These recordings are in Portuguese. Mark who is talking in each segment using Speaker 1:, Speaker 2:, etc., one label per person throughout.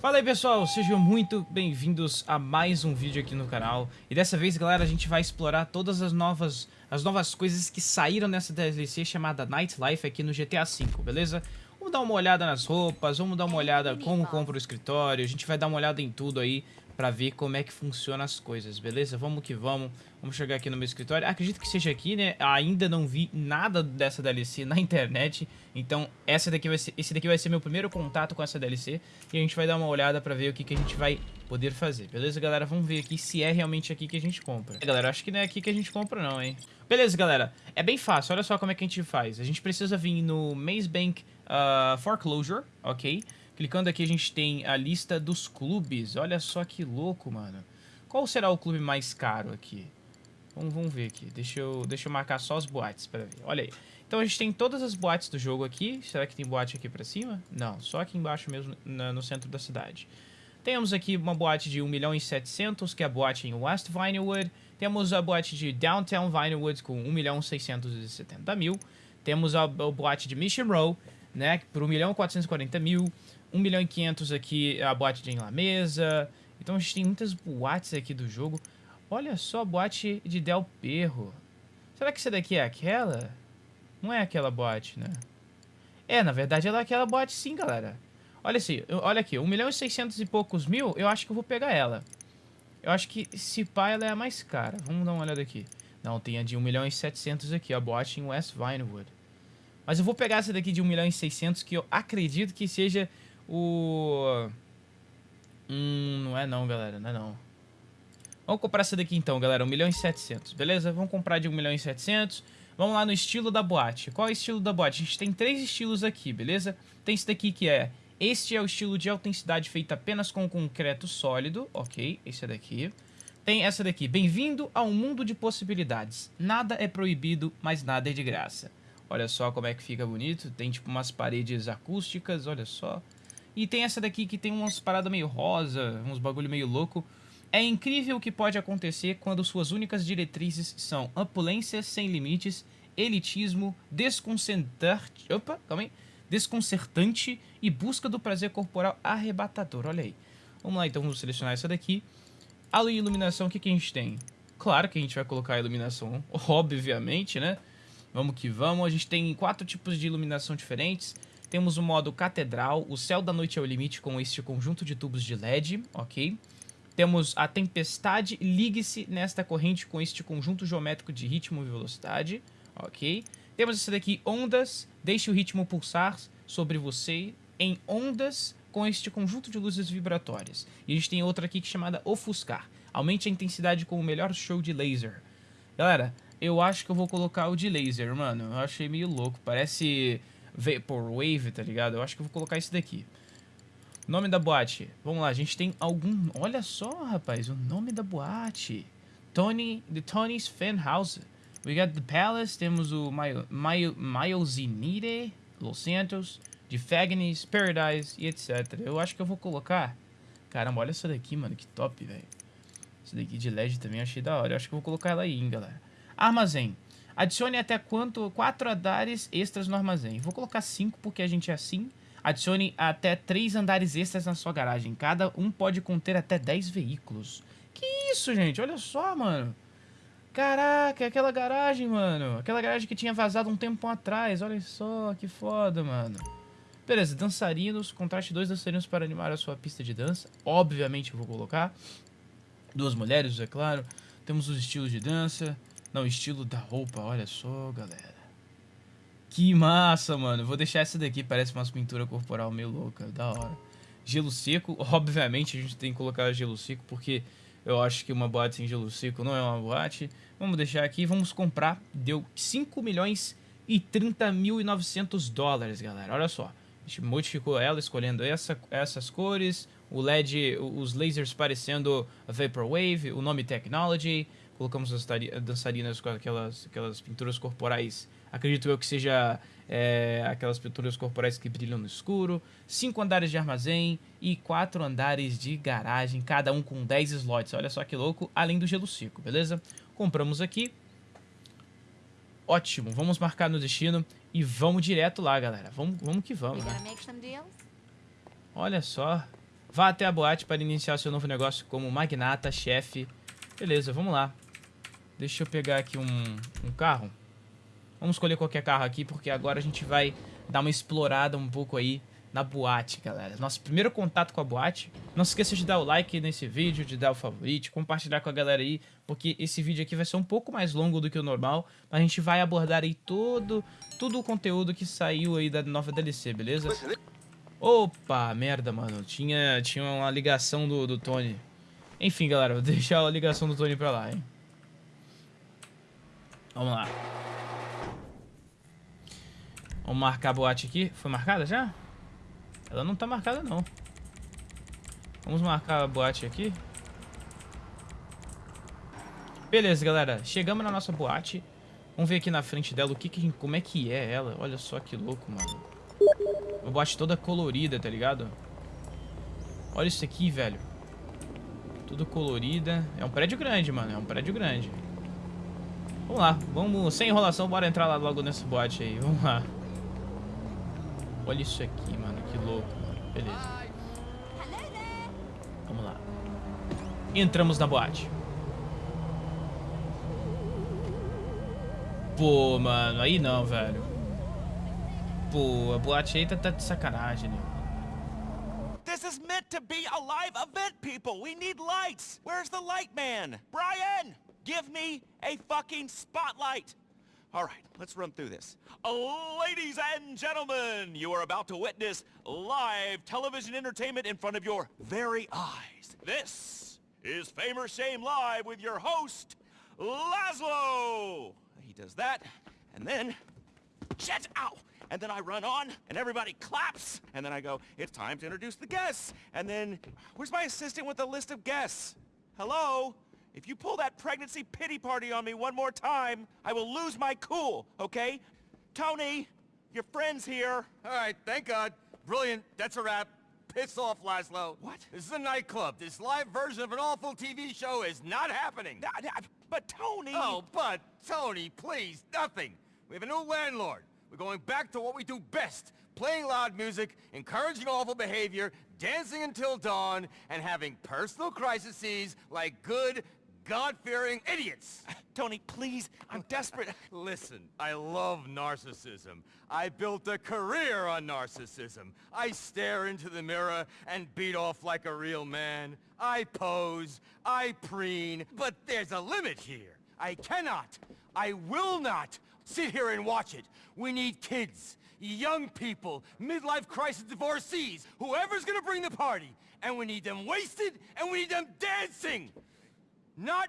Speaker 1: Fala aí pessoal, sejam muito bem-vindos a mais um vídeo aqui no canal. E dessa vez galera a gente vai explorar todas as novas, as novas coisas que saíram nessa DLC chamada Nightlife aqui no GTA V, beleza? Vamos dar uma olhada nas roupas, vamos dar uma olhada como compra o escritório A gente vai dar uma olhada em tudo aí pra ver como é que funciona as coisas, beleza? Vamos que vamos, vamos chegar aqui no meu escritório Acredito que seja aqui, né? Ainda não vi nada dessa DLC na internet Então essa daqui vai ser, esse daqui vai ser meu primeiro contato com essa DLC E a gente vai dar uma olhada pra ver o que, que a gente vai poder fazer Beleza, galera? Vamos ver aqui se é realmente aqui que a gente compra é, Galera, acho que não é aqui que a gente compra não, hein? Beleza, galera. É bem fácil. Olha só como é que a gente faz. A gente precisa vir no Maze Bank uh, Foreclosure, ok? Clicando aqui a gente tem a lista dos clubes. Olha só que louco, mano. Qual será o clube mais caro aqui? Vamos, vamos ver aqui. Deixa eu, deixa eu marcar só as boates para ver. Olha aí. Então a gente tem todas as boates do jogo aqui. Será que tem boate aqui para cima? Não, só aqui embaixo mesmo, na, no centro da cidade. Temos aqui uma boate de 1 milhão e 700, que é a boate em West Vinewood. Temos a boate de Downtown Vinewood com 1 milhão 670 mil. Temos a, a boate de Mission Row, né, por 1 milhão 440 mil. 1 milhão e 500 aqui a boate de Mesa. Então a gente tem muitas boates aqui do jogo. Olha só a boate de Del Perro. Será que essa daqui é aquela? Não é aquela boate, né? É, na verdade ela é aquela boate sim, galera. Olha assim, olha aqui, 1 milhão e 600 e poucos mil, eu acho que eu vou pegar ela. Eu acho que se pá ela é a mais cara. Vamos dar uma olhada aqui. Não, tem a de 1 milhão e 700 aqui, a boate em West Vinewood. Mas eu vou pegar essa daqui de 1 milhão e 600, que eu acredito que seja o... Hum, não é não, galera, não é não. Vamos comprar essa daqui então, galera, 1 milhão e 700, beleza? Vamos comprar de 1 milhão e 700. Vamos lá no estilo da boate. Qual é o estilo da boate? A gente tem três estilos aqui, beleza? Tem esse daqui que é... Este é o estilo de autenticidade feito apenas com concreto sólido, ok? Esse é daqui. Tem essa daqui, bem-vindo a um mundo de possibilidades. Nada é proibido, mas nada é de graça. Olha só como é que fica bonito. Tem tipo umas paredes acústicas, olha só. E tem essa daqui que tem umas paradas meio rosa, uns bagulho meio louco. É incrível o que pode acontecer quando suas únicas diretrizes são opulência sem limites, elitismo, desconcertante, opa, calma aí, desconcertante e busca do prazer corporal arrebatador. Olha aí. Vamos lá, então vamos selecionar essa daqui. A iluminação, o que, que a gente tem? Claro que a gente vai colocar a iluminação, obviamente, né? Vamos que vamos. A gente tem quatro tipos de iluminação diferentes. Temos o modo catedral, o céu da noite é o limite com este conjunto de tubos de LED, ok? Temos a tempestade, ligue-se nesta corrente com este conjunto geométrico de ritmo e velocidade, ok? Temos esse daqui, ondas, deixe o ritmo pulsar sobre você em ondas com este conjunto de luzes vibratórias. E a gente tem outra aqui que é chamada ofuscar, aumente a intensidade com o melhor show de laser. Galera, eu acho que eu vou colocar o de laser, mano, eu achei meio louco, parece Vaporwave, tá ligado? Eu acho que eu vou colocar esse daqui. Nome da boate. Vamos lá, a gente tem algum... Olha só, rapaz, o nome da boate. Tony... The Tony's Fan House. We got the Palace, temos o Myosinire, Los Santos, de Fagnes, Paradise e etc. Eu acho que eu vou colocar... Caramba, olha essa daqui, mano, que top, velho. Essa daqui de LED também achei da hora. Eu acho que eu vou colocar ela aí, hein, galera. Armazém. Adicione até quanto? Quatro andares extras no armazém. Vou colocar cinco porque a gente é assim. Adicione até três andares extras na sua garagem. Cada um pode conter até 10 veículos. Que isso, gente? Olha só, mano. Caraca, aquela garagem, mano. Aquela garagem que tinha vazado um tempo atrás. Olha só, que foda, mano. Beleza, dançarinos. Contraste dois dançarinos para animar a sua pista de dança. Obviamente eu vou colocar. Duas mulheres, é claro. Temos os estilos de dança. Não, estilo da roupa, olha só, galera. Que massa, mano. Vou deixar essa daqui, parece uma pintura corporal meio louca, da hora. Gelo seco, obviamente a gente tem que colocar gelo seco, porque eu acho que uma boate sem gelo seco não é uma boate. Vamos deixar aqui, vamos comprar. Deu 5 milhões e 30 mil e 900 dólares, galera. Olha só. A gente modificou ela escolhendo essa, essas cores, o LED, os lasers parecendo Vaporwave, o nome Technology, colocamos as dançarinas com aquelas, aquelas pinturas corporais, acredito eu que seja é, aquelas pinturas corporais que brilham no escuro, cinco andares de armazém e quatro andares de garagem, cada um com 10 slots, olha só que louco, além do gelo seco, beleza? Compramos aqui, ótimo, vamos marcar no destino e vamos direto lá, galera, vamos, vamos que vamos, né? Olha só, Vá até a boate para iniciar seu novo negócio como magnata, chefe. Beleza, vamos lá. Deixa eu pegar aqui um, um carro. Vamos escolher qualquer carro aqui, porque agora a gente vai dar uma explorada um pouco aí na boate, galera. Nosso primeiro contato com a boate. Não se esqueça de dar o like nesse vídeo, de dar o favorito, compartilhar com a galera aí, porque esse vídeo aqui vai ser um pouco mais longo do que o normal, mas a gente vai abordar aí todo, todo o conteúdo que saiu aí da nova DLC, beleza? Opa, merda, mano. Tinha, tinha uma ligação do, do Tony. Enfim, galera, vou deixar a ligação do Tony pra lá, hein. Vamos lá. Vamos marcar a boate aqui. Foi marcada já? Ela não tá marcada, não. Vamos marcar a boate aqui. Beleza, galera. Chegamos na nossa boate. Vamos ver aqui na frente dela o que, que como é que é ela. Olha só que louco, mano. Uma boate toda colorida, tá ligado? Olha isso aqui, velho. Tudo colorida. É um prédio grande, mano. É um prédio grande. Vamos lá. Vamos, sem enrolação, bora entrar lá logo nessa boate aí. Vamos lá. Olha isso aqui, mano. Que louco, mano. Beleza. Vamos lá. Entramos na boate. Pô, mano. Aí não, velho. Pô, a boate aí tá, tá de sacanagem, né?
Speaker 2: This is meant to be a live event, people. We need lights. Where's the light man? Brian, give me a fucking spotlight. All right, let's run through this. ladies and gentlemen, you are about to witness live television entertainment in front of your very eyes. This is Fame or Shame Live with your host, Laszlo. He does that, and then, shit, ow! And then I run on, and everybody claps, and then I go, it's time to introduce the guests. And then, where's my assistant with the list of guests? Hello? If you pull that pregnancy pity party on me one more time, I will lose my cool, okay? Tony, your friend's here.
Speaker 3: All right, thank God. Brilliant. That's a wrap. Piss off, Laszlo.
Speaker 2: What?
Speaker 3: This is a nightclub. This live version of an awful TV show is not happening.
Speaker 2: Nah, nah, But Tony...
Speaker 3: Oh, but, Tony, please, nothing. We have a new landlord. We're going back to what we do best. Playing loud music, encouraging awful behavior, dancing until dawn, and having personal crises like good, God-fearing idiots!
Speaker 2: Tony, please, I'm desperate.
Speaker 3: Listen, I love narcissism. I built a career on narcissism. I stare into the mirror and beat off like a real man. I pose, I preen, but there's a limit here. I cannot, I will not sit here and watch it. We need kids, young people, midlife crisis divorcees, whoever's gonna bring the party. And we need them wasted, and we need them dancing! Not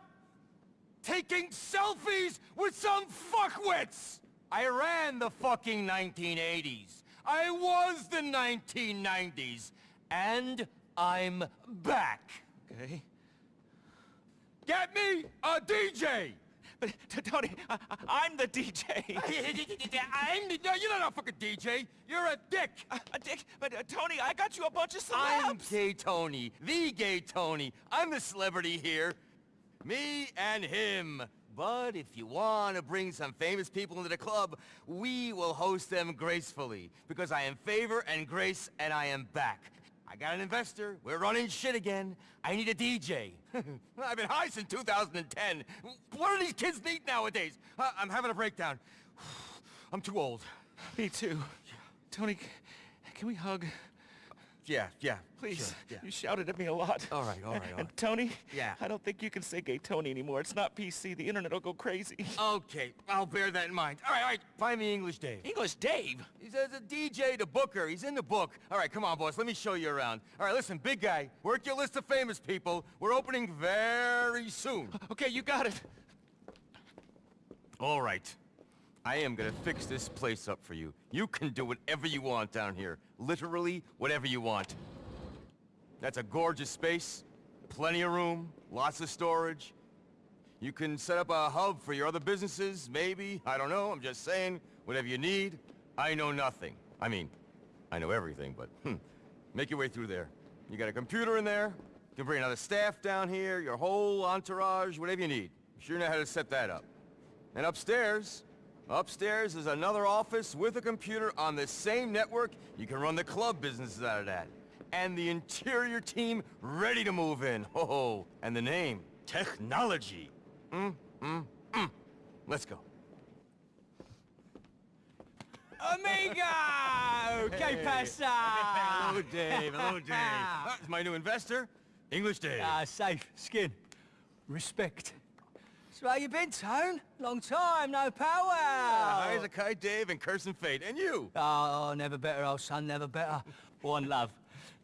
Speaker 3: taking selfies with some fuckwits! I ran the fucking 1980s. I was the 1990s. And I'm back.
Speaker 2: Okay.
Speaker 3: Get me a DJ!
Speaker 2: But, Tony, I, am the DJ.
Speaker 3: I'm the, no, you're not a fucking DJ. You're a dick.
Speaker 2: A, a dick? But, uh, Tony, I got you a bunch of celebs.
Speaker 3: I'm gay Tony. The gay Tony. I'm the celebrity here. Me and him. But if you want to bring some famous people into the club, we will host them gracefully. Because I am favor and grace, and I am back. I got an investor. We're running shit again. I need a DJ. I've been high since 2010. What do these kids need nowadays? Uh, I'm having a breakdown. I'm too old.
Speaker 2: Me too. Tony, can we hug?
Speaker 3: Yeah, yeah.
Speaker 2: Please.
Speaker 3: Sure, yeah.
Speaker 2: You shouted at me a lot.
Speaker 3: All right, all right, all
Speaker 2: And. Tony?
Speaker 3: Yeah.
Speaker 2: I don't think you can say gay Tony anymore. It's not PC. The internet will go crazy.
Speaker 3: Okay, I'll bear that in mind. All right, all right. Find me English Dave.
Speaker 2: English Dave?
Speaker 3: He's a, a DJ, the booker. He's in the book. All right, come on, boss. Let me show you around. All right, listen, big guy. Work your list of famous people. We're opening very soon.
Speaker 2: Okay, you got it.
Speaker 3: All right. I am gonna fix this place up for you. You can do whatever you want down here. Literally, whatever you want. That's a gorgeous space. Plenty of room. Lots of storage. You can set up a hub for your other businesses, maybe. I don't know, I'm just saying. Whatever you need. I know nothing. I mean, I know everything, but hmm. Make your way through there. You got a computer in there. You can bring another staff down here, your whole entourage, whatever you need. You sure know how to set that up. And upstairs, upstairs is another office with a computer on the same network. You can run the club businesses out of that. and the interior team ready to move in. Oh, and the name, Technology. Mm, mm, mm. Let's go.
Speaker 4: Amigo! Que pasa?
Speaker 3: Hello, Dave. Hello, Dave. Ah, it's my new investor, English Dave.
Speaker 4: Ah, safe. Skin. Respect. So how you been, Tone? Long time, no power.
Speaker 3: Hi, Zakai, Dave, and Curse and Fate. And you?
Speaker 4: Oh, never better, old son, never better. One love.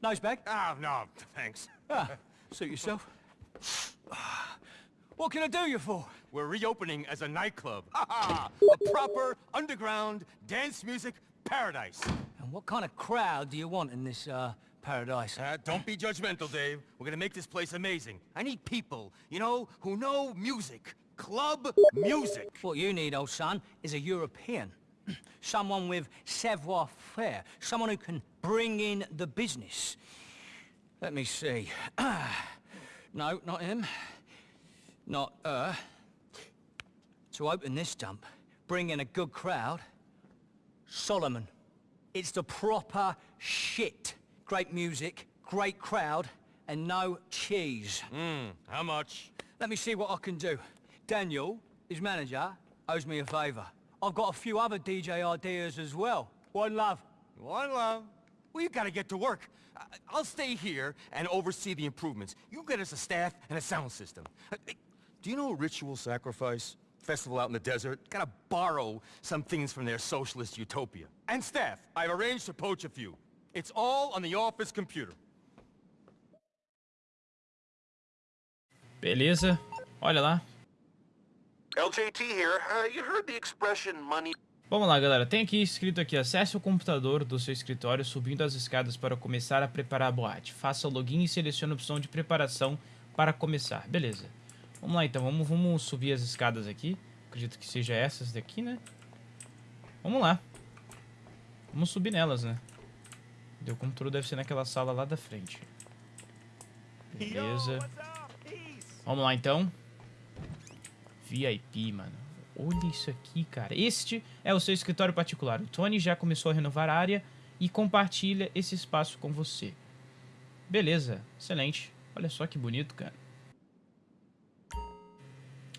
Speaker 4: Nice bag?
Speaker 3: Ah, no, thanks.
Speaker 4: Ah, suit yourself. What can I do you for?
Speaker 3: We're reopening as a nightclub. Ha A proper underground dance music paradise.
Speaker 4: And what kind of crowd do you want in this, uh, paradise?
Speaker 3: Uh, don't be judgmental, Dave. We're gonna make this place amazing. I need people, you know, who know music. Club music.
Speaker 4: What you need, old son, is a European. Someone with savoir-faire. Someone who can bring in the business. Let me see. no, not him. Not her. To open this dump, bring in a good crowd. Solomon. It's the proper shit. Great music, great crowd, and no cheese.
Speaker 3: Hmm, how much?
Speaker 4: Let me see what I can do. Daniel, his manager, owes me a favour. I've got a few other DJ ideas as well. One love.
Speaker 3: One love. Well, you gotta get to work. I- I'll stay here and oversee the improvements. You get us a staff and a sound system. Uh, Do you know Ritual Sacrifice? Festival out in the desert? Gotta borrow some things from their socialist utopia. And staff. I've arranged to poach a few. It's all on the office computer.
Speaker 1: Beleza. Olha lá.
Speaker 5: LJT here. Uh, you heard the expression money
Speaker 1: Vamos lá, galera. Tem aqui escrito aqui, acesse o computador do seu escritório subindo as escadas para começar a preparar a boate. Faça o login e selecione a opção de preparação para começar. Beleza. Vamos lá, então. Vamos, vamos subir as escadas aqui. Acredito que seja essas daqui, né? Vamos lá. Vamos subir nelas, né? O computador deve ser naquela sala lá da frente. Beleza. Vamos lá, então. VIP, mano. Olha isso aqui, cara. Este é o seu escritório particular. O Tony já começou a renovar a área e compartilha esse espaço com você. Beleza, excelente. Olha só que bonito, cara.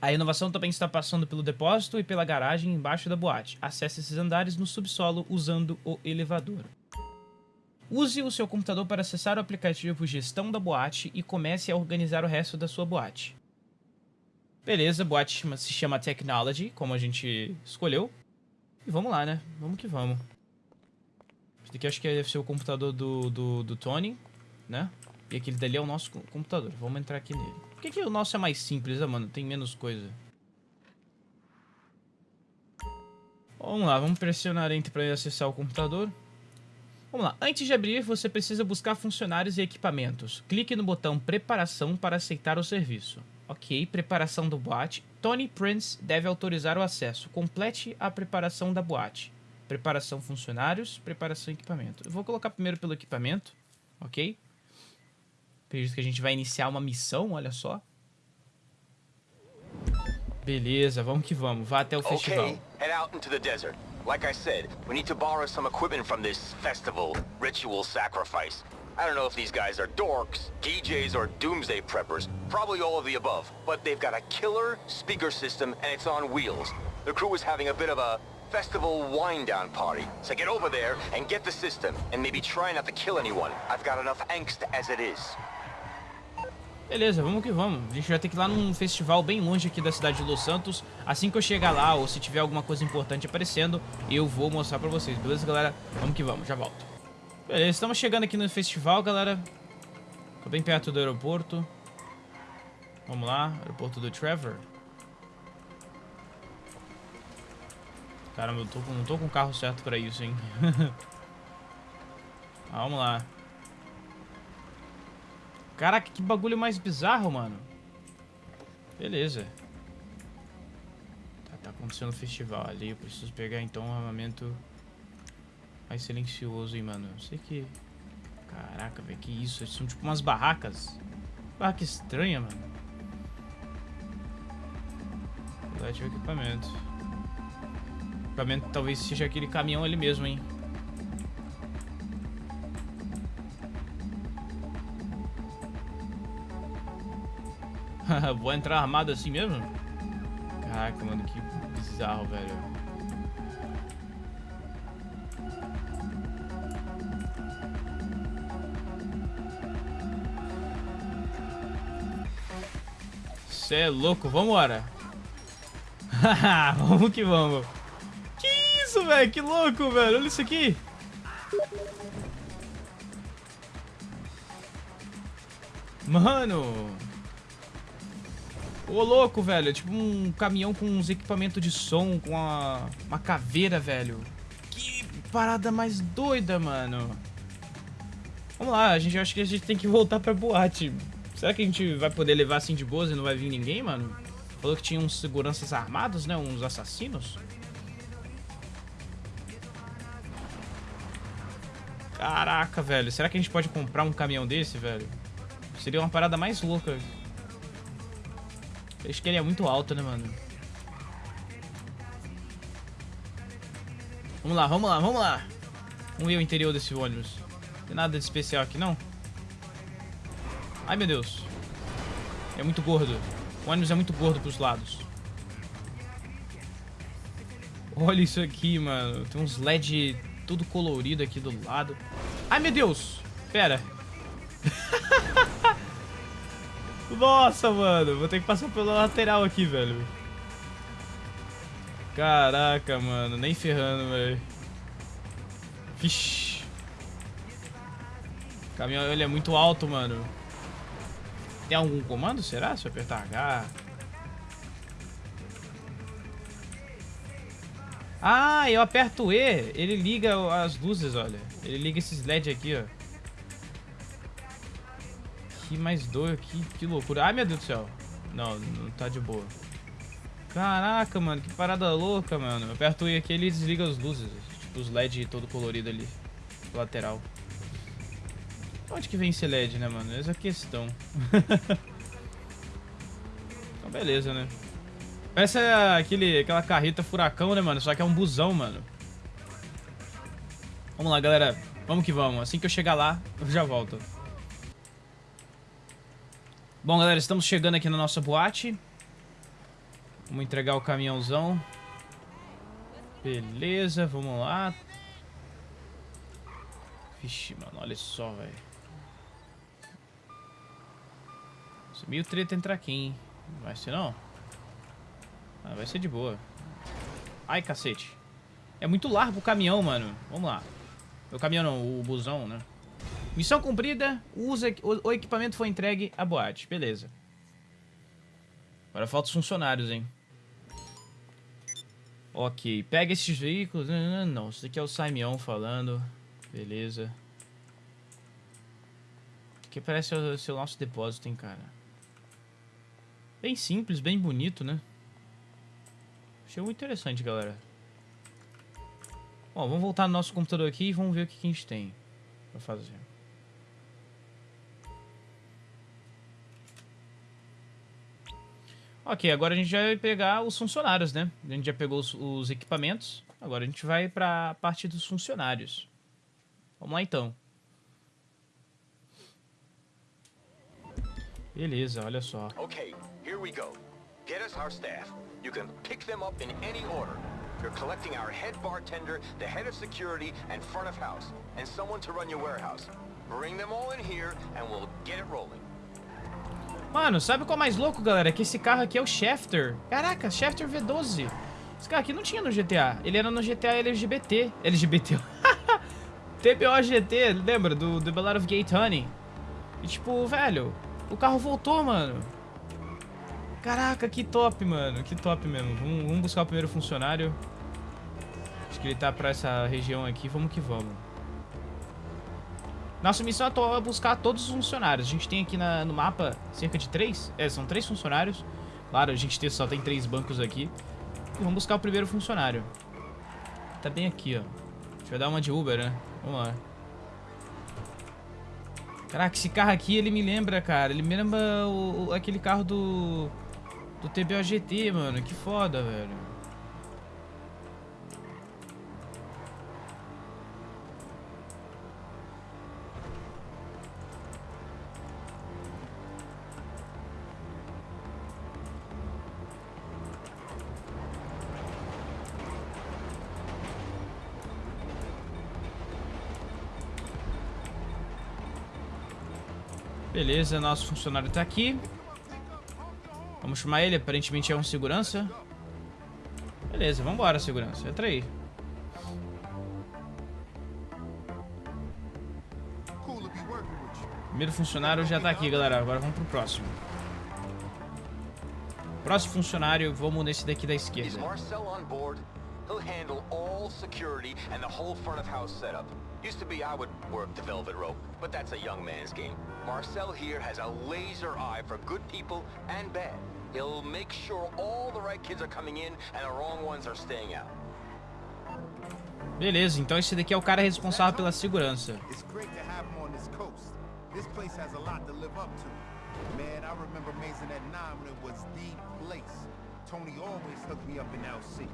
Speaker 1: A inovação também está passando pelo depósito e pela garagem embaixo da boate. Acesse esses andares no subsolo usando o elevador. Use o seu computador para acessar o aplicativo Gestão da Boate e comece a organizar o resto da sua boate. Beleza, a boate se chama Technology, como a gente escolheu. E vamos lá, né? Vamos que vamos. Esse daqui acho que deve ser o computador do, do, do Tony, né? E aquele dali é o nosso co- computador. Vamos entrar aqui nele. Por que, que o nosso é mais simples, né, mano? Tem menos coisa. Vamos lá, vamos pressionar Enter para acessar o computador. Vamos lá, antes de abrir, você precisa buscar funcionários e equipamentos. Clique no botão Preparação para aceitar o serviço. Ok, preparação do boate. Tony Prince deve autorizar o acesso. Complete a preparação da boate. Preparação funcionários, preparação equipamento. Eu vou colocar primeiro pelo equipamento, ok? Acredito que a gente vai iniciar uma missão, olha só. Beleza, vamos que vamos. Vá até o festival.
Speaker 6: Okay, head out into the desert. Like I said, we need to borrow some equipment from this festival, Ritual Sacrifice. I don't know if these guys are dorks, DJs, or doomsday preppers. Probably all of the above. But they've got a killer speaker system and it's on wheels. The crew is having a bit of a festival wind-down party. So get over there and get the system, and maybe try not to kill anyone. I've got enough angst as it is.
Speaker 1: Beleza, vamos que vamos. A gente vai ter que ir lá num festival bem longe aqui da cidade de Los Santos. Assim que eu chegar lá, ou se tiver alguma coisa importante aparecendo, eu vou mostrar pra vocês. Beleza, galera? Vamos que vamos, já volto. Beleza, estamos chegando aqui no festival, galera. Tô bem perto do aeroporto. Vamos lá, aeroporto do Trevor. Caramba, eu tô, não tô com o carro certo pra isso, hein? Ah, vamos lá. Caraca, que bagulho mais bizarro, mano. Beleza. Tá, tá acontecendo um festival ali. Eu preciso pegar então um armamento mais silencioso, hein, mano. Eu sei que... Caraca, velho, que isso? Eles são tipo umas barracas. Barraca estranha, mano. Vou ativar o equipamento. Equipamento talvez seja aquele caminhão ali mesmo, hein. Vou entrar armado assim mesmo? Caraca, mano, que bizarro, velho. Cê é louco, vambora. vamos que vamos. Que isso, velho? Que louco, velho. Olha isso aqui. Mano. Ô, louco, velho. É tipo um caminhão com uns equipamentos de som, com uma, uma caveira, velho. Que parada mais doida, mano. Vamos lá, a gente acha que a gente tem que voltar pra boate. Será que a gente vai poder levar assim de boas e não vai vir ninguém, mano? Falou que tinha uns seguranças armados, né? Uns assassinos. Caraca, velho. Será que a gente pode comprar um caminhão desse, velho? Seria uma parada mais louca. Acho que ele é muito alto, né, mano? Vamos lá, vamos lá, vamos lá. Vamos ver o interior desse ônibus. Não tem nada de especial aqui, não? Ai, meu Deus. É muito gordo. O ônibus é muito gordo pros lados. Olha isso aqui, mano. Tem uns LED tudo colorido aqui do lado. Ai, meu Deus. Pera. Nossa, mano. Vou ter que passar pela lateral aqui, velho. Caraca, mano. Nem ferrando, velho. Vixe. O caminhão ele é muito alto, mano. Tem algum comando, será? Se eu apertar H... Ah, eu aperto E, ele liga as luzes, olha. Ele liga esses LED aqui, ó. Que mais doido, que, que loucura. Ai, meu Deus do céu. Não, não tá de boa. Caraca, mano, que parada louca, mano. Eu aperto E aqui, ele desliga as luzes. Tipo, os LED todo colorido ali. Lateral. Onde que vem esse LED, né, mano? Essa é a questão. então, beleza, né? Parece aquele, aquela carreta furacão, né, mano? Só que é um busão, mano. Vamos lá, galera. Vamos que vamos. Assim que eu chegar lá, eu já volto. Bom, galera, estamos chegando aqui na nossa boate. Vamos entregar o caminhãozão. Beleza, vamos lá. Vixe, mano, olha só, velho. Meio treta entrar aqui, hein? Vai ser não? Ah, vai ser de boa. Ai, cacete. É muito largo o caminhão, mano. Vamos lá. O caminhão não, o busão, né? Missão cumprida. Usa, o, o equipamento foi entregue à boate. Beleza. Agora falta os funcionários, hein? Ok. Pega esses veículos. Não, não, não. Isso aqui é o Simeon falando. Beleza. Aqui parece o, seu nosso depósito, hein, cara. Bem simples, bem bonito, né? Achei muito interessante, galera. Bom, vamos voltar no nosso computador aqui e vamos ver o que, que a gente tem pra fazer. Ok, agora a gente vai pegar os funcionários, né? A gente já pegou os, os equipamentos. Agora a gente vai para a parte dos funcionários. Vamos lá então. Beleza, olha só.
Speaker 6: Ok, here we go. Get us our staff. You can pick them up in any order. You're collecting our head bartender, the head of security, and front of house, and someone to run your warehouse. Bring them all in here, and we'll get it rolling.
Speaker 1: Mano, sabe qual é mais louco, galera? Que esse carro aqui é o Schefter. Caraca, Schefter V12. Esse carro aqui não tinha no GTA. Ele era no GTA LGBT. LGBT. TBO GT, lembra? Do, do Ballad of Gay Honey. E tipo, velho, o carro voltou, mano. Caraca, que top, mano. Que top mesmo. Vamos, vamos buscar o primeiro funcionário. Acho que ele tá pra essa região aqui. Vamos que vamos. Nossa missão atual é buscar todos os funcionários. A gente tem aqui na, no mapa cerca de três. É, são três funcionários. Claro, a gente só tem três bancos aqui. E vamos buscar o primeiro funcionário. Tá bem aqui, ó. A gente vai dar uma de Uber, né? Vamos lá. Caraca, esse carro aqui, ele me lembra, cara. Ele me lembra o, o, aquele carro do do TBOGT, mano. Que foda, velho. Beleza, nosso funcionário tá aqui. Vamos chamar ele, aparentemente é um segurança. Beleza, vambora, segurança. Entra aí. Primeiro funcionário já tá aqui, galera. Agora vamos pro próximo. Próximo funcionário, vamos nesse daqui da esquerda.
Speaker 6: He'll handle all security and the whole front of house setup. Used to be I would work the velvet rope, but that's a young man's game. Marcel here has a laser eye for good people and bad. He'll make sure all the right kids are coming in and the wrong ones are staying out.
Speaker 1: Beleza, então esse daqui é o cara responsável pela segurança.
Speaker 7: It's great to have him on this coast. This place has a lot to live up to. Man, I remember Mason at 9 when it was the place. Tony always hooked me up in LC.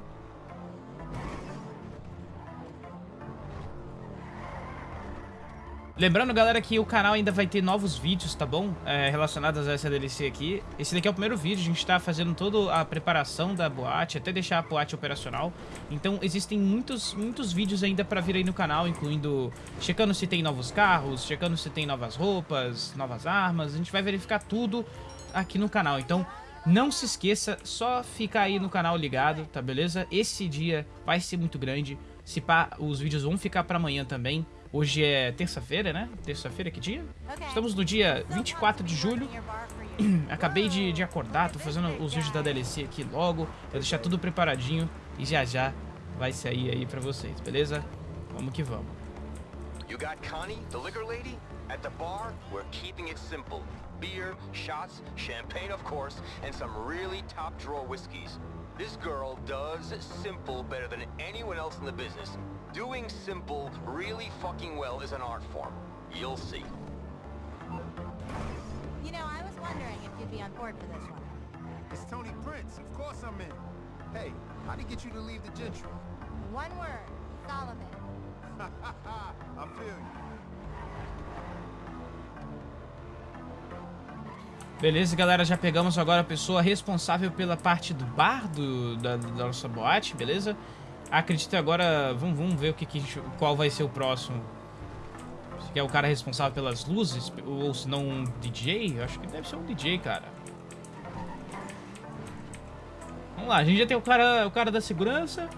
Speaker 1: Lembrando, galera, que o canal ainda vai ter novos vídeos, tá bom? É, relacionados a essa DLC aqui. Esse daqui é o primeiro vídeo, a gente tá fazendo toda a preparação da boate, até deixar a boate operacional. Então, existem muitos, muitos vídeos ainda pra vir aí no canal, incluindo checando se tem novos carros, checando se tem novas roupas, novas armas. A gente vai verificar tudo aqui no canal. Então, não se esqueça, só ficar aí no canal ligado, tá beleza? Esse dia vai ser muito grande. Se pá, os vídeos vão ficar pra amanhã também. Hoje é terça-feira, né? Terça-feira, que dia? Estamos no dia 24 de julho. Acabei de, de acordar, tô fazendo os vídeos da DLC aqui logo. Vou deixar tudo preparadinho e já já vai sair aí pra vocês, beleza? Vamos que vamos.
Speaker 6: You got Connie, the liquor lady? At the bar, we're keeping it simple. Beer, shots, champagne of course, and some really top drawer whiskeys. This girl does simple better than anyone else in the business. Doing simple really fucking well is an art form. You'll see.
Speaker 8: You know, I was wondering if you'd be on board for this one.
Speaker 7: It's Tony Prince. Of course I'm in. Hey, how'd he get you to leave the gentry?
Speaker 8: One word, Solomon.
Speaker 7: I feel you.
Speaker 1: Beleza, galera, já pegamos agora a pessoa responsável pela parte do bar do, da, da nossa boate, beleza? Acredito agora, vamos, vamos ver o que, que qual vai ser o próximo. Se é o cara responsável pelas luzes, ou se não um DJ? Eu acho que deve ser um DJ, cara. Vamos lá, a gente já tem o cara, o cara da segurança.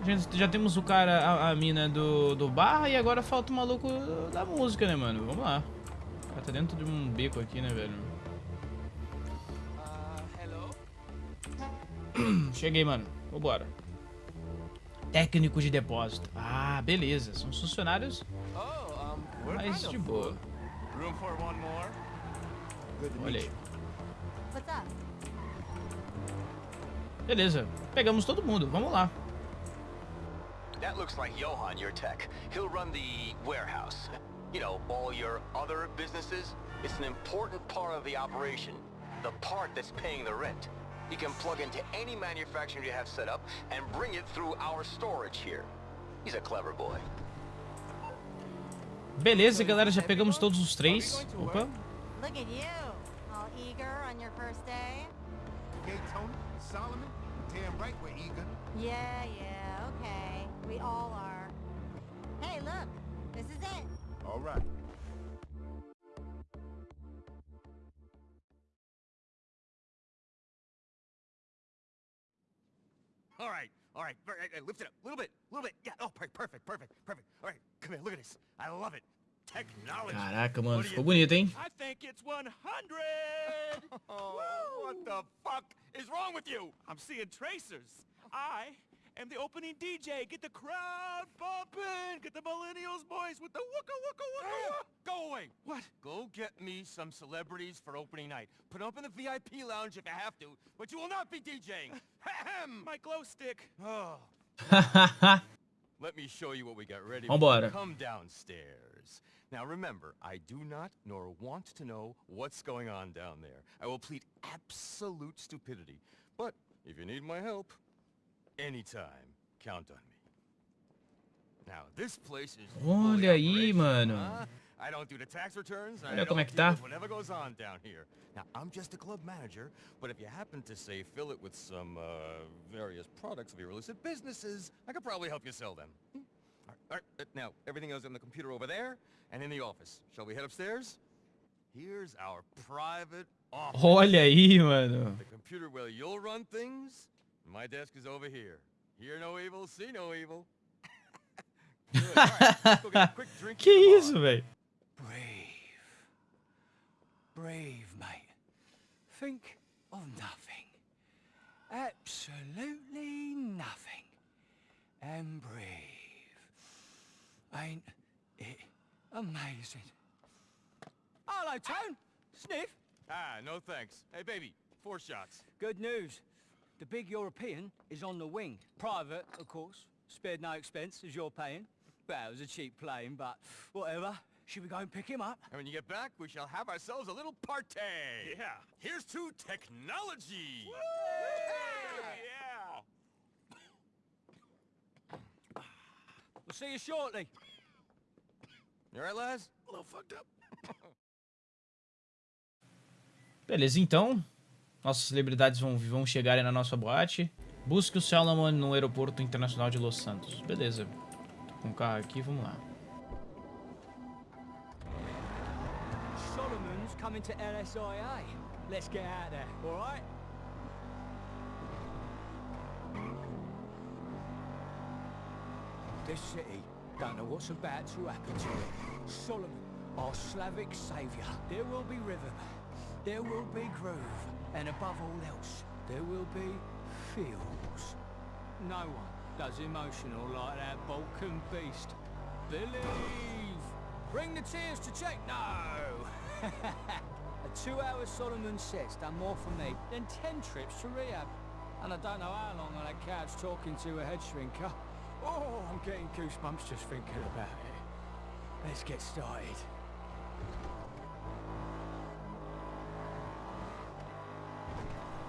Speaker 1: A gente já temos o cara, a, a mina do, do bar e agora falta o maluco da música, né, mano? Vamos lá. O cara tá dentro de um beco aqui, né, velho? Cheguei, mano. Vambora. Técnico de depósito. Ah, beleza. São os funcionários
Speaker 3: kind
Speaker 1: de boa.
Speaker 3: full. Room for one more?
Speaker 7: Good to
Speaker 1: Olha aí. Beleza. Pegamos todo mundo. Vamos lá.
Speaker 6: That looks like Johan, your tech. He'll run the warehouse. You know, all your other businesses. It's an important part of the operation. The part that's paying the rent. He can plug into any manufacturer you have set up and bring it through our storage here. He's a clever boy.
Speaker 1: Beleza, galera. Já pegamos todos os três. Opa.
Speaker 8: Look at you, all eager on your first day.
Speaker 7: Okay, Tony, Solomon, damn right we're eager.
Speaker 8: Yeah, yeah, okay. We all are. Hey, look, this is it.
Speaker 7: All right.
Speaker 3: All right, all right. Ver- uh, uh, Lift it up. A little bit, a little bit. Yeah, oh, per- perfect, perfect, perfect. All right, come here, look at this. I love it. Technology.
Speaker 1: Caraca, mano.
Speaker 3: What do you
Speaker 1: Ficou bonito, hein?
Speaker 2: I think it's 100!
Speaker 3: Oh, what the fuck is wrong with you?
Speaker 2: I'm seeing tracers. I am the opening DJ. Get the crowd bumping. Get the millennials boys with the wooka wooka wooka wooka.
Speaker 3: Go away.
Speaker 2: What?
Speaker 3: Go get me some celebrities for opening night. Put 'em up in the VIP lounge if you have to, but you will not be DJing. Ahem.
Speaker 2: My glow stick.
Speaker 3: Oh, let me show you what we got ready.
Speaker 1: Vambora.
Speaker 3: Come downstairs. Now remember, I do not nor want to know what's going on down there. I will plead absolute stupidity. But if you need my help, anytime, count on me. Now, this place is
Speaker 1: Olha aí, mano.
Speaker 3: I don't do the tax returns. I
Speaker 1: Olha como é que tá.
Speaker 3: whatever goes on down here. Now, I'm just a club manager, but if you happen to say fill it with some uh, various products of your illicit businesses, I could probably help you sell them. Hmm? All right, all right, uh, now, everything is on the computer over there and in the office. Shall we head upstairs? Here's our private office.
Speaker 1: Olha aí, mano.
Speaker 3: The computer where you'll run things. My desk is over here. Hear no evil, see no evil. Good. All right, let's go get a quick drink
Speaker 1: Que
Speaker 3: at the bar.
Speaker 1: isso, velho?
Speaker 4: Brave. Brave, mate. Think of nothing. Absolutely nothing. And brave. Ain't it amazing? Hello, Tone. Sniff.
Speaker 3: Ah, no thanks. Hey, baby, four shots.
Speaker 4: Good news. The big European is on the wing. Private, of course. Spared no expense as you're paying. Well, it was a cheap plane, but whatever. Should we go and pick him up?
Speaker 3: And when you get back, we shall have ourselves a little party. Yeah. Here's to technology. Yeah.
Speaker 4: We'll see you shortly.
Speaker 3: You all right, lads?
Speaker 5: A little fucked up.
Speaker 1: Beleza, então. Nossas celebridades vão, vão chegar aí na nossa boate. Busque o Salomon no aeroporto internacional de Los Santos. Beleza. Tô com o carro aqui, vamos lá.
Speaker 4: Solomon's coming to LSIA. Let's get out there, all right? This city don't know what's about to happen to it. Solomon, our Slavic saviour. There will be rhythm. There will be groove. And above all else, there will be feels. No one does emotional like that Balkan beast. Believe! Bring the tears to check. No! A two-hour Solomon set's done more for me than ten trips to rehab. And I don't know how long on that couch talking to a head shrinker. Oh, I'm getting goosebumps just thinking about it. Let's get started.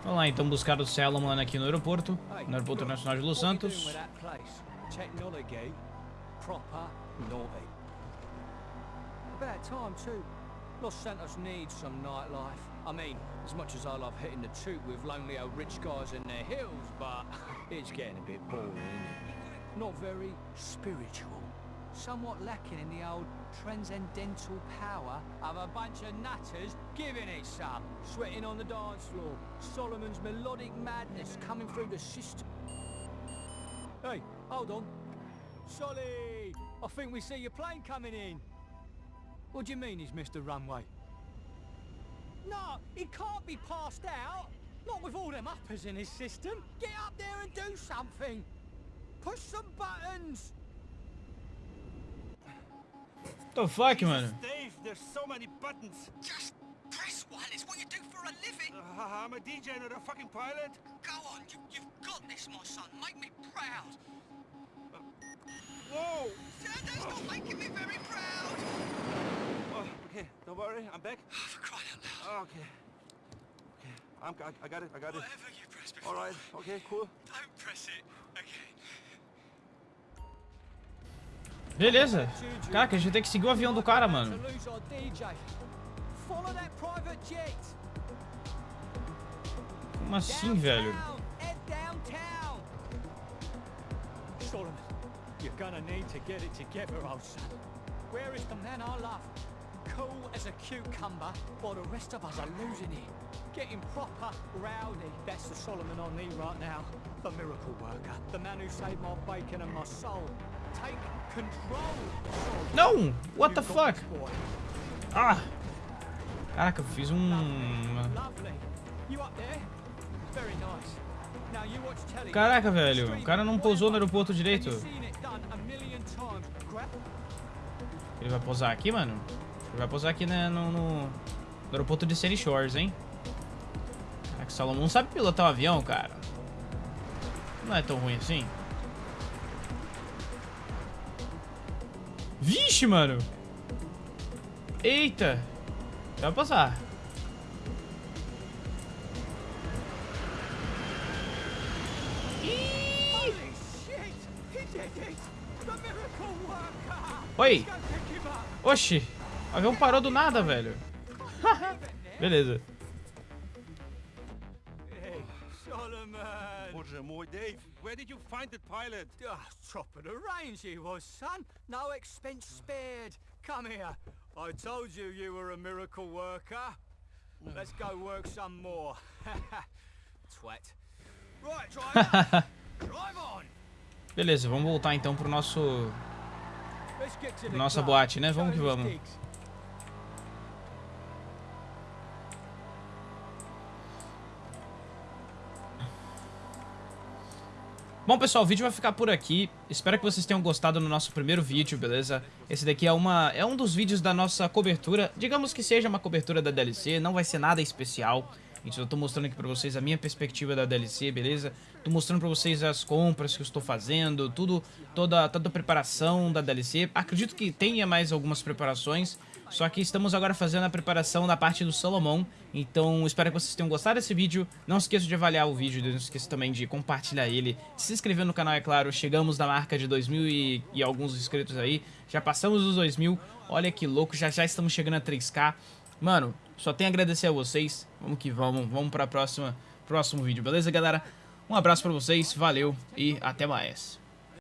Speaker 1: Vamos lá, então, buscar o Salomon aqui no aeroporto. No aeroporto internacional de Los Santos.
Speaker 4: About time too. Los Santos needs some nightlife. I mean, as much as I love hitting the with lonely old rich guys in their hills, but it's getting a bit boring? Not very spiritual. Somewhat lacking in the old transcendental power of a bunch of nutters giving it some. Sweating on the dance floor. Solomon's melodic madness coming through the system. Hey, hold on. Solly! I think we see your plane coming in. What do you mean he's missed the runway? No, he can't be passed out. Not with all them uppers in his system. Get up there and do something. Push some buttons.
Speaker 1: The fuck, mano?
Speaker 2: Dave, there's so many buttons.
Speaker 9: Just press one. It's what you do for a living.
Speaker 2: Uh, I'm a DJ, not a fucking pilot.
Speaker 9: Go on. You, you've got this, my son. Make me proud.
Speaker 2: Whoa!
Speaker 9: Santa's not making me very proud.
Speaker 2: Oh, okay, don't worry, I'm back.
Speaker 9: Oh, for crying out loud.
Speaker 2: Oh, okay. Okay, I'm, I, I got it, I got it.
Speaker 9: Whatever you press before.
Speaker 2: All right, okay, cool.
Speaker 1: Beleza. Caraca, a gente tem que seguir o avião do cara, mano. Como assim, velho?
Speaker 4: Solomon. Where is the man I love? Cool as a cucumber, while the rest of us are losing it. Getting proper rowdy. That's the Solomon I need right now. The miracle worker. The man who saved my bacon and my soul.
Speaker 1: Não! What the fuck? Ah! Caraca, eu fiz um... Caraca, velho. O cara não pousou no aeroporto direito. Ele vai pousar aqui, mano? Ele vai pousar aqui né, no, no, no aeroporto de Sandy Shores, hein? Caraca, o Salomão sabe pilotar um avião, cara. Não é tão ruim assim. Vixe, mano! Eita! Passar.
Speaker 4: It! The miracle worker!
Speaker 1: Oi! Oxi! O avião parou do nada, velho. Beleza.
Speaker 4: Hey, Solomon!
Speaker 2: Bonjour, moi, Dave. Where did you find the pilot?
Speaker 4: Ah, top of the range he was, son. No expense spared. Come here. I told you you were a miracle worker. Let's go work some more. Twat. Right, driver. Drive on.
Speaker 1: Beleza, vamos voltar então pro nosso...
Speaker 4: Let's get to the
Speaker 1: Nossa boate, né? Vamos que vamos. Bom, pessoal, o vídeo vai ficar por aqui. Espero que vocês tenham gostado do nosso primeiro vídeo, beleza? Esse daqui é, uma, é um dos vídeos da nossa cobertura. Digamos que seja uma cobertura da DLC, não vai ser nada especial. Então eu tô mostrando aqui pra vocês a minha perspectiva da DLC, beleza? Tô mostrando pra vocês as compras que eu estou fazendo, tudo, toda, toda a preparação da DLC. Acredito que tenha mais algumas preparações, só que estamos agora fazendo a preparação da parte do Salomão. Então espero que vocês tenham gostado desse vídeo. Não se esqueça de avaliar o vídeo, não se esqueça também de compartilhar ele. Se inscrever no canal, é claro. Chegamos na marca de 2 mil e, e alguns inscritos aí. Já passamos os 2 mil. Olha que louco, já já estamos chegando a 3k. Mano, só tenho a agradecer a vocês. Vamos que vamos, vamos para próxima próximo vídeo, beleza, galera? Um abraço pra vocês, valeu e até mais.